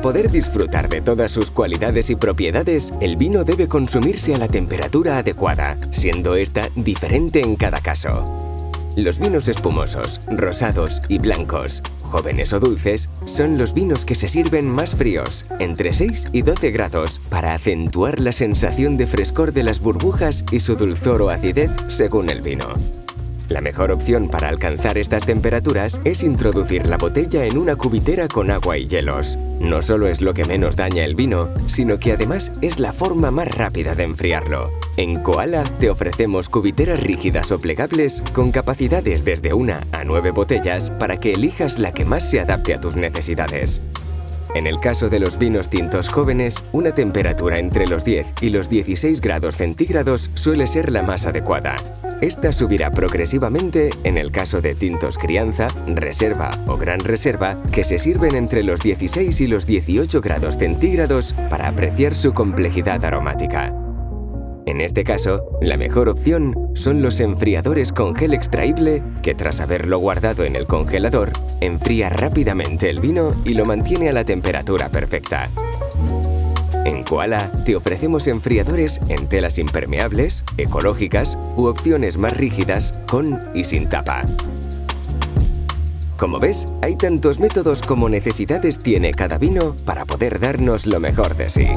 poder disfrutar de todas sus cualidades y propiedades, el vino debe consumirse a la temperatura adecuada, siendo esta diferente en cada caso. Los vinos espumosos, rosados y blancos, jóvenes o dulces, son los vinos que se sirven más fríos, entre 6 y 12 grados, para acentuar la sensación de frescor de las burbujas y su dulzor o acidez según el vino. La mejor opción para alcanzar estas temperaturas es introducir la botella en una cubitera con agua y hielos. No solo es lo que menos daña el vino, sino que además es la forma más rápida de enfriarlo. En Koala te ofrecemos cubiteras rígidas o plegables con capacidades desde una a nueve botellas para que elijas la que más se adapte a tus necesidades. En el caso de los vinos tintos jóvenes, una temperatura entre los 10 y los 16 grados centígrados suele ser la más adecuada. Esta subirá progresivamente en el caso de tintos crianza, reserva o gran reserva, que se sirven entre los 16 y los 18 grados centígrados para apreciar su complejidad aromática. En este caso, la mejor opción son los enfriadores con gel extraíble que tras haberlo guardado en el congelador, enfría rápidamente el vino y lo mantiene a la temperatura perfecta. En Koala te ofrecemos enfriadores en telas impermeables, ecológicas u opciones más rígidas con y sin tapa. Como ves, hay tantos métodos como necesidades tiene cada vino para poder darnos lo mejor de sí.